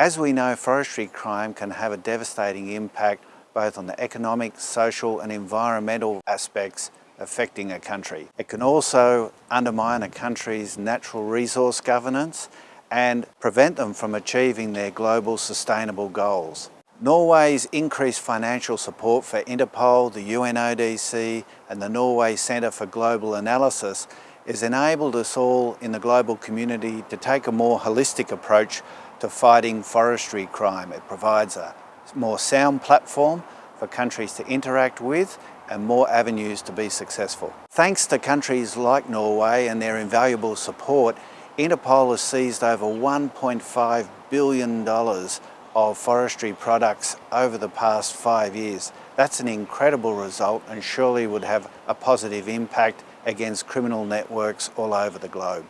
As we know, forestry crime can have a devastating impact both on the economic, social and environmental aspects affecting a country. It can also undermine a country's natural resource governance and prevent them from achieving their global sustainable goals. Norway's increased financial support for Interpol, the UNODC and the Norway Centre for Global Analysis has enabled us all in the global community to take a more holistic approach to fighting forestry crime. It provides a more sound platform for countries to interact with and more avenues to be successful. Thanks to countries like Norway and their invaluable support, Interpol has seized over $1.5 billion of forestry products over the past five years. That's an incredible result and surely would have a positive impact against criminal networks all over the globe.